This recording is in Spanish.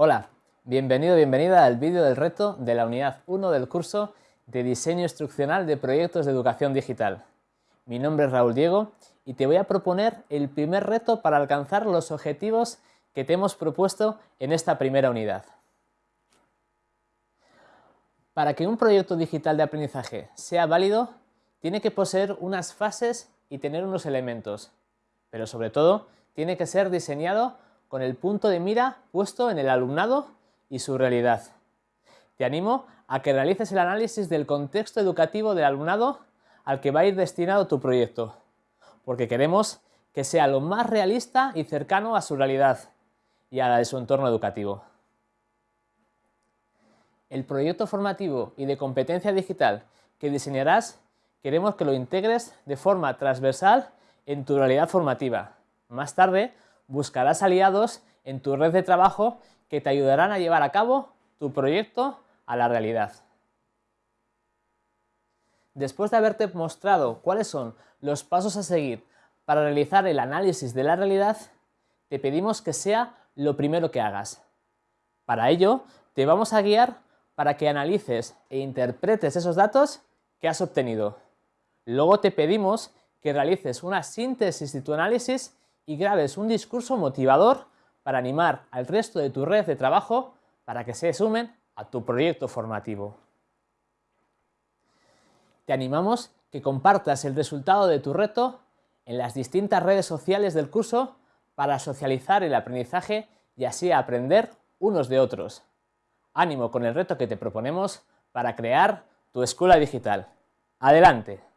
Hola, bienvenido, bienvenida al vídeo del reto de la unidad 1 del curso de Diseño Instruccional de Proyectos de Educación Digital. Mi nombre es Raúl Diego y te voy a proponer el primer reto para alcanzar los objetivos que te hemos propuesto en esta primera unidad. Para que un proyecto digital de aprendizaje sea válido, tiene que poseer unas fases y tener unos elementos, pero sobre todo tiene que ser diseñado con el punto de mira puesto en el alumnado y su realidad. Te animo a que realices el análisis del contexto educativo del alumnado al que va a ir destinado tu proyecto, porque queremos que sea lo más realista y cercano a su realidad y a la de su entorno educativo. El proyecto formativo y de competencia digital que diseñarás queremos que lo integres de forma transversal en tu realidad formativa. Más tarde buscarás aliados en tu red de trabajo que te ayudarán a llevar a cabo tu proyecto a la realidad. Después de haberte mostrado cuáles son los pasos a seguir para realizar el análisis de la realidad, te pedimos que sea lo primero que hagas. Para ello, te vamos a guiar para que analices e interpretes esos datos que has obtenido. Luego te pedimos que realices una síntesis de tu análisis y grabes un discurso motivador para animar al resto de tu red de trabajo para que se sumen a tu proyecto formativo. Te animamos que compartas el resultado de tu reto en las distintas redes sociales del curso para socializar el aprendizaje y así aprender unos de otros. Ánimo con el reto que te proponemos para crear tu escuela digital. ¡Adelante!